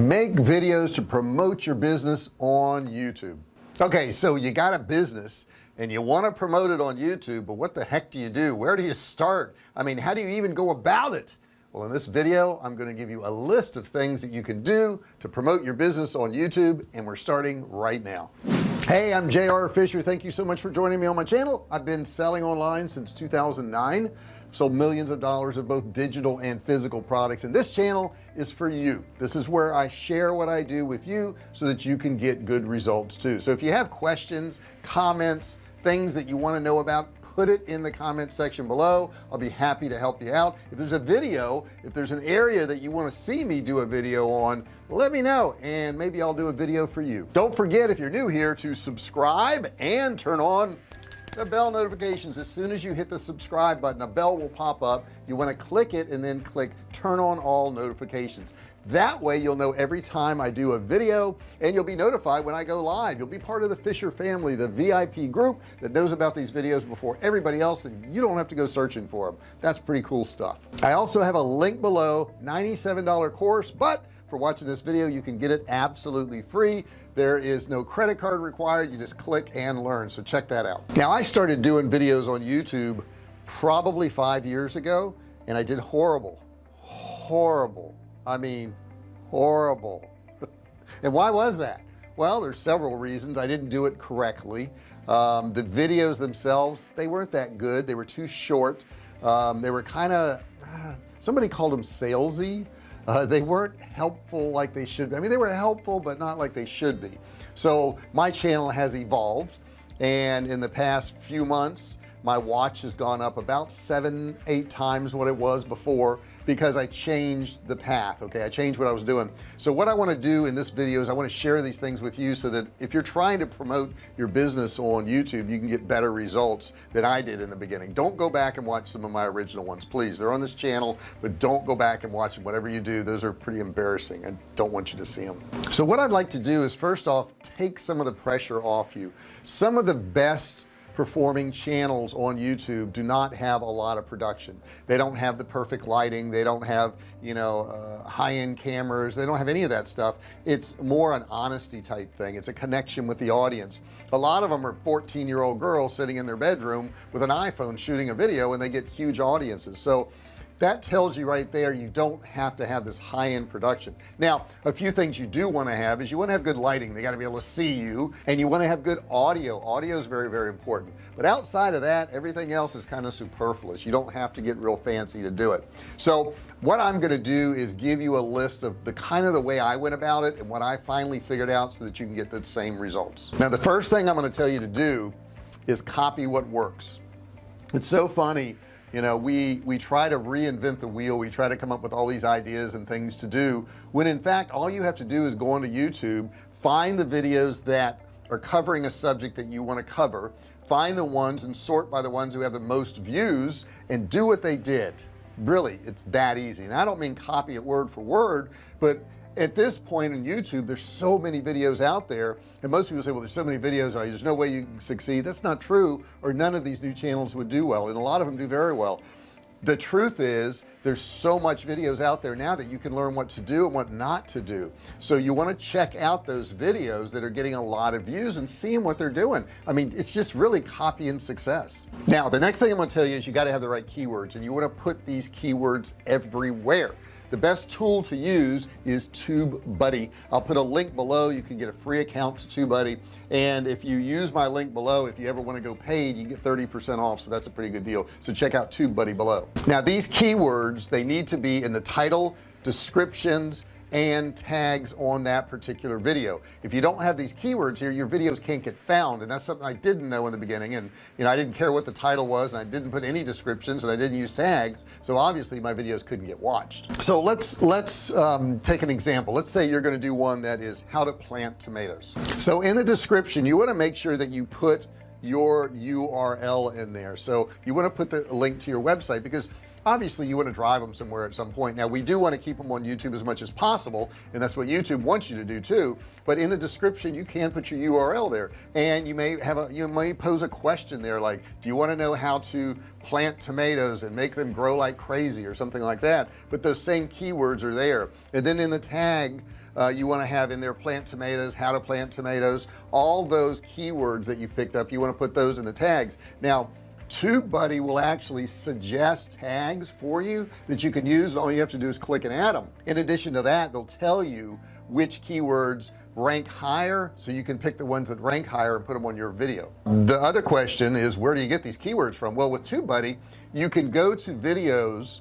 make videos to promote your business on YouTube. Okay so you got a business and you want to promote it on YouTube but what the heck do you do? Where do you start? I mean how do you even go about it? Well in this video I'm going to give you a list of things that you can do to promote your business on YouTube and we're starting right now. Hey I'm JR Fisher. Thank you so much for joining me on my channel. I've been selling online since 2009 sold millions of dollars of both digital and physical products. And this channel is for you. This is where I share what I do with you so that you can get good results too. So if you have questions comments things that you want to know about put it in the comment section below. I'll be happy to help you out. If there's a video if there's an area that you want to see me do a video on let me know and maybe I'll do a video for you. Don't forget if you're new here to subscribe and turn on the bell notifications as soon as you hit the subscribe button a bell will pop up. You want to click it and then click turn on all notifications. That way you'll know every time I do a video and you'll be notified when I go live. You'll be part of the Fisher family the VIP group that knows about these videos before everybody else and you don't have to go searching for them that's pretty cool stuff. I also have a link below $97 course but for watching this video. You can get it absolutely free. There is no credit card required. You just click and learn. So check that out. Now I started doing videos on YouTube probably five years ago and I did horrible. Horrible. I mean horrible. And why was that? Well there's several reasons. I didn't do it correctly. Um, the videos themselves they weren't that good. They were too short. Um, they were kind of somebody called them salesy uh, they weren't helpful like they should be. I mean they were helpful but not like they should be. So my channel has evolved and in the past few months my watch has gone up about seven eight times what it was before because I changed the path okay? I changed what I was doing. So what I want to do in this video is I want to share these things with you so that if you're trying to promote your business on YouTube you can get better results than I did in the beginning. Don't go back and watch some of my original ones please. They're on this channel but don't go back and watch them. Whatever you do those are pretty embarrassing. I don't want you to see them so what I'd like to do is first off take some of the pressure off you. Some of the best performing channels on YouTube do not have a lot of production. They don't have the perfect lighting. They don't have you know uh, high-end cameras. They don't have any of that stuff. It's more an honesty type thing. It's a connection with the audience. A lot of them are 14 year old girls sitting in their bedroom with an iPhone shooting a video and they get huge audiences. So that tells you right there you don't have to have this high-end production. Now a few things you do want to have is you want to have good lighting. They got to be able to see you and you want to have good audio. Audio is very very important. But outside of that everything else is kind of superfluous. You don't have to get real fancy to do it. So what I'm going to do is give you a list of the kind of the way I went about it and what I finally figured out so that you can get the same results. Now the first thing I'm going to tell you to do is copy what works. It's so funny you know we we try to reinvent the wheel. We try to come up with all these ideas and things to do when in fact all you have to do is go onto YouTube find the videos that are covering a subject that you want to cover find the ones and sort by the ones who have the most views and do what they did. Really it's that easy. And I don't mean copy it word for word but at this point in YouTube there's so many videos out there and most people say well there's so many videos there's no way you can succeed? That's not true or none of these new channels would do well and a lot of them do very well. The truth is there's so much videos out there now that you can learn what to do and what not to do. So you want to check out those videos that are getting a lot of views and seeing what they're doing. I mean it's just really copying success. Now the next thing I'm going to tell you is you got to have the right keywords and you want to put these keywords everywhere the best tool to use is TubeBuddy. I'll put a link below. You can get a free account to TubeBuddy. And if you use my link below if you ever want to go paid you get 30% off. So that's a pretty good deal. So check out TubeBuddy below. Now these keywords they need to be in the title descriptions and tags on that particular video. If you don't have these keywords here your videos can't get found and that's something I didn't know in the beginning and you know I didn't care what the title was and I didn't put any descriptions and I didn't use tags so obviously my videos couldn't get watched. So let's let's um, take an example. Let's say you're going to do one that is how to plant tomatoes. So in the description you want to make sure that you put your URL in there. So you want to put the link to your website because obviously you want to drive them somewhere at some point. Now we do want to keep them on YouTube as much as possible and that's what YouTube wants you to do too. But in the description you can put your URL there and you may have a you may pose a question there like do you want to know how to plant tomatoes and make them grow like crazy? or something like that. But those same keywords are there. And then in the tag uh, you want to have in there plant tomatoes how to plant tomatoes all those keywords that you picked up you want to put those in the tags. Now TubeBuddy will actually suggest tags for you that you can use. All you have to do is click and add them in addition to that they'll tell you which keywords rank higher so you can pick the ones that rank higher and put them on your video. The other question is where do you get these keywords from? Well with TubeBuddy you can go to videos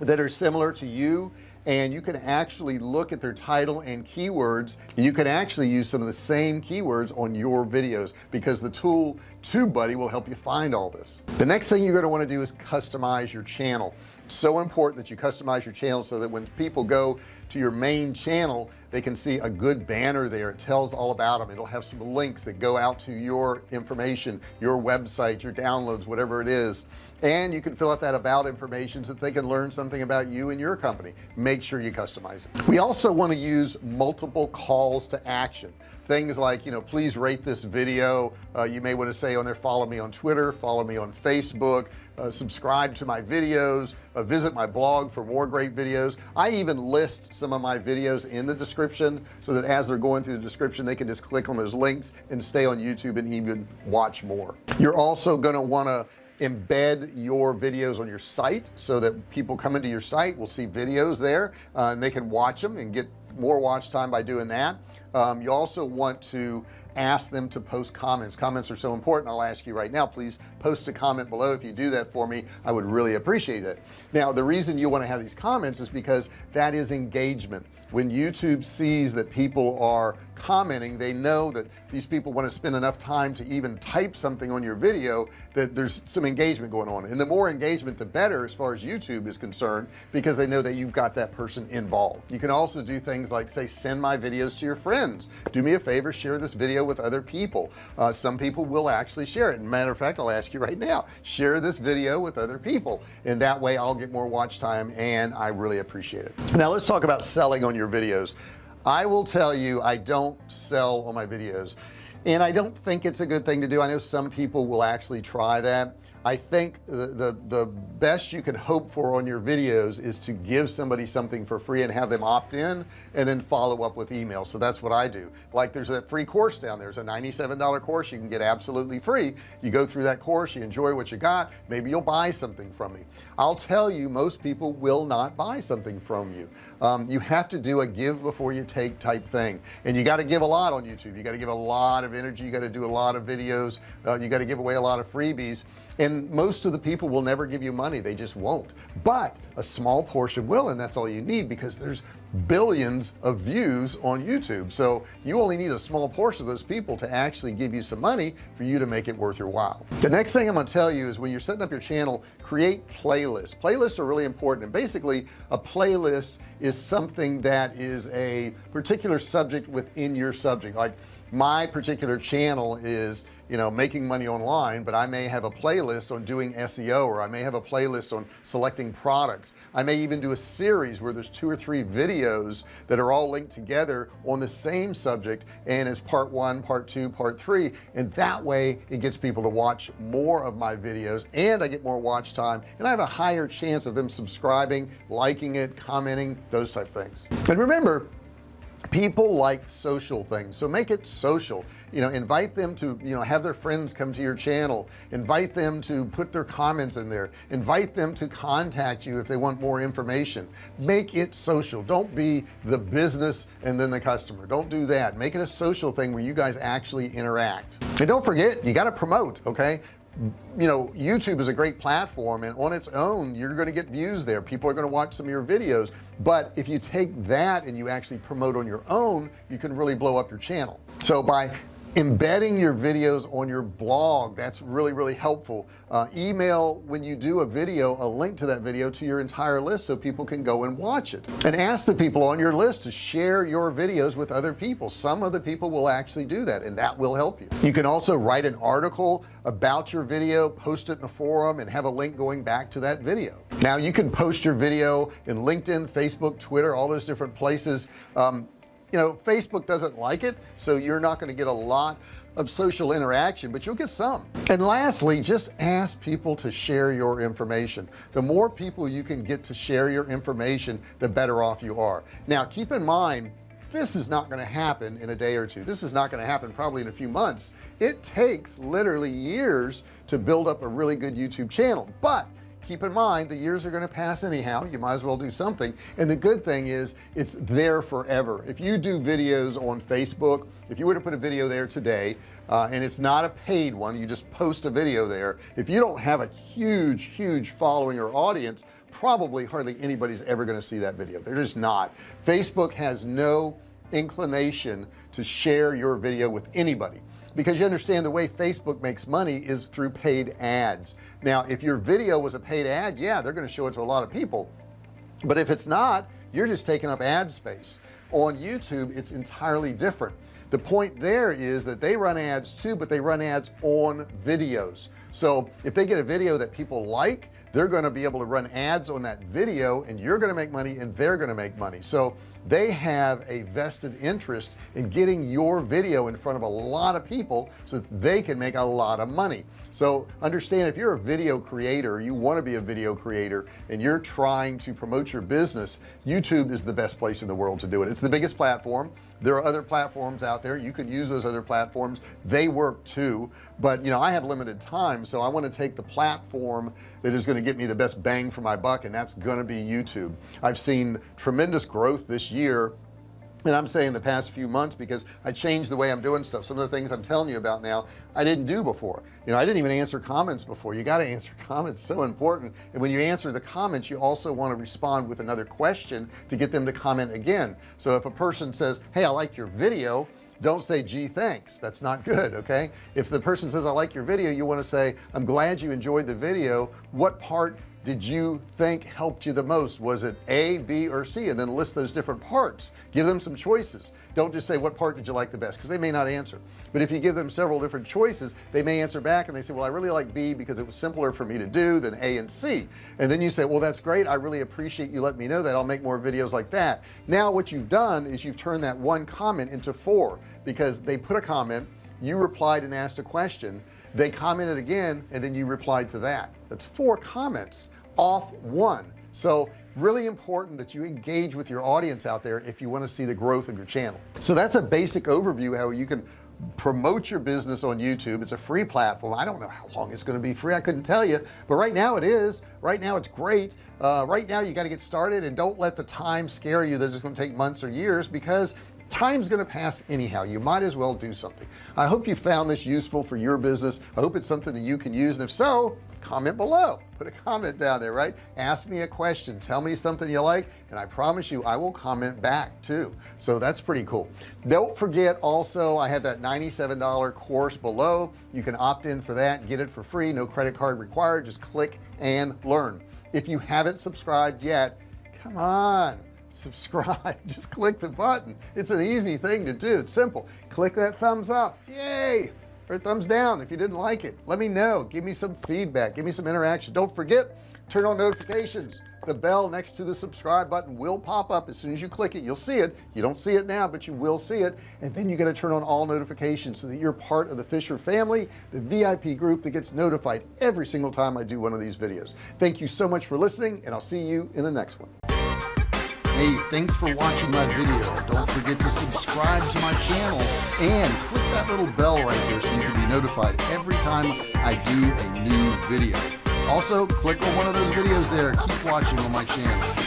that are similar to you and you can actually look at their title and keywords. You can actually use some of the same keywords on your videos because the tool TubeBuddy will help you find all this. The next thing you're going to want to do is customize your channel so important that you customize your channel so that when people go to your main channel they can see a good banner there. It tells all about them it'll have some links that go out to your information your website your downloads whatever it is. And you can fill out that about information so that they can learn something about you and your company. Make sure you customize it. We also want to use multiple calls to action things like you know please rate this video. Uh, you may want to say on there follow me on Twitter follow me on Facebook uh, subscribe to my videos uh, visit my blog for more great videos. I even list some of my videos in the description so that as they're going through the description they can just click on those links and stay on YouTube and even watch more. You're also going to want to embed your videos on your site so that people come into your site will see videos there uh, and they can watch them and get more watch time by doing that um, you also want to ask them to post comments. Comments are so important. I'll ask you right now please post a comment below. If you do that for me I would really appreciate it. Now the reason you want to have these comments is because that is engagement. When YouTube sees that people are commenting they know that these people want to spend enough time to even type something on your video that there's some engagement going on. And the more engagement the better as far as YouTube is concerned because they know that you've got that person involved. You can also do things like say send my videos to your friends do me a favor share this video with other people. Uh, some people will actually share it. Matter of fact I'll ask you right now share this video with other people. And that way I'll get more watch time and I really appreciate it. Now let's talk about selling on your videos. I will tell you I don't sell on my videos. And I don't think it's a good thing to do. I know some people will actually try that I think the, the, the best you can hope for on your videos is to give somebody something for free and have them opt in and then follow up with email. So that's what I do. Like there's a free course down there. there's a $97 course you can get absolutely free. You go through that course you enjoy what you got. Maybe you'll buy something from me. I'll tell you most people will not buy something from you. Um, you have to do a give before you take type thing. And you got to give a lot on YouTube. You got to give a lot of energy. You got to do a lot of videos. Uh, you got to give away a lot of freebies and most of the people will never give you money. They just won't. But a small portion will and that's all you need because there's billions of views on YouTube. So you only need a small portion of those people to actually give you some money for you to make it worth your while. The next thing I'm going to tell you is when you're setting up your channel create playlists. Playlists are really important. And basically a playlist is something that is a particular subject within your subject. Like my particular channel is you know making money online but I may have a playlist on doing SEO or I may have a playlist on selecting products. I may even do a series where there's two or three videos that are all linked together on the same subject and it's part one part two part three and that way it gets people to watch more of my videos and I get more watch time and I have a higher chance of them subscribing liking it commenting those type things. And remember people like social things so make it social. You know invite them to you know have their friends come to your channel. Invite them to put their comments in there. Invite them to contact you if they want more information. Make it social. Don't be the business and then the customer. Don't do that. Make it a social thing where you guys actually interact. And don't forget you got to promote okay you know YouTube is a great platform and on its own you're going to get views there. People are going to watch some of your videos. But if you take that and you actually promote on your own you can really blow up your channel. So by embedding your videos on your blog that's really really helpful. Uh, email when you do a video a link to that video to your entire list so people can go and watch it. And ask the people on your list to share your videos with other people. Some of the people will actually do that and that will help you. You can also write an article about your video post it in a forum and have a link going back to that video. Now you can post your video in LinkedIn Facebook Twitter all those different places. Um, you know Facebook doesn't like it so you're not going to get a lot of social interaction but you'll get some. And lastly just ask people to share your information. The more people you can get to share your information the better off you are. Now keep in mind this is not going to happen in a day or two. This is not going to happen probably in a few months. It takes literally years to build up a really good YouTube channel. But keep in mind the years are going to pass anyhow. You might as well do something. And the good thing is it's there forever. If you do videos on Facebook if you were to put a video there today uh, and it's not a paid one you just post a video there if you don't have a huge huge following or audience probably hardly anybody's ever going to see that video. They're just not. Facebook has no inclination to share your video with anybody. Because you understand the way Facebook makes money is through paid ads. Now if your video was a paid ad yeah they're going to show it to a lot of people. But if it's not you're just taking up ad space. On YouTube it's entirely different. The point there is that they run ads too but they run ads on videos. So if they get a video that people like they're going to be able to run ads on that video and you're going to make money and they're going to make money. So they have a vested interest in getting your video in front of a lot of people so that they can make a lot of money. So understand if you're a video creator you want to be a video creator and you're trying to promote your business YouTube is the best place in the world to do it. It's the biggest platform. There are other platforms out there. You could use those other platforms. They work too. But you know I have limited time so I want to take the platform that is going to get me the best bang for my buck and that's to be YouTube. I've seen tremendous growth this year and I'm saying the past few months because I changed the way I'm doing stuff. Some of the things I'm telling you about now I didn't do before. You know I didn't even answer comments before. You got to answer comments so important. And when you answer the comments you also want to respond with another question to get them to comment again. So if a person says hey I like your video don't say gee thanks. That's not good okay? If the person says I like your video you want to say I'm glad you enjoyed the video. What part did you think helped you the most? Was it a B or C? And then list those different parts. Give them some choices. Don't just say what part did you like the best? Because they may not answer. But if you give them several different choices they may answer back and they say well I really like B because it was simpler for me to do than A and C. And then you say well that's great. I really appreciate you let me know that. I'll make more videos like that. Now what you've done is you've turned that one comment into four because they put a comment you replied and asked a question they commented again and then you replied to that. That's four comments off one. So really important that you engage with your audience out there if you want to see the growth of your channel. So that's a basic overview how you can promote your business on YouTube. It's a free platform. I don't know how long it's going to be free I couldn't tell you but right now it is. Right now it's great. Uh, right now you got to get started and don't let the time scare you that it's going to take months or years because time's to pass anyhow. You might as well do something. I hope you found this useful for your business. I hope it's something that you can use and if so comment below. Put a comment down there right? Ask me a question. Tell me something you like and I promise you I will comment back too. So that's pretty cool. Don't forget also I have that $97 course below. You can opt in for that get it for free no credit card required. Just click and learn. If you haven't subscribed yet come on subscribe. Just click the button. It's an easy thing to do. It's simple. Click that thumbs up. Yay! Or thumbs down if you didn't like it. Let me know. Give me some feedback. Give me some interaction. Don't forget turn on notifications. The bell next to the subscribe button will pop up. As soon as you click it you'll see it. You don't see it now but you will see it. And then you got to turn on all notifications so that you're part of the Fisher family the VIP group that gets notified every single time I do one of these videos. Thank you so much for listening and I'll see you in the next one Hey, thanks for watching my video. Don't forget to subscribe to my channel and click that little bell right there so you can be notified every time I do a new video. Also, click on one of those videos there. Keep watching on my channel.